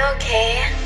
you okay?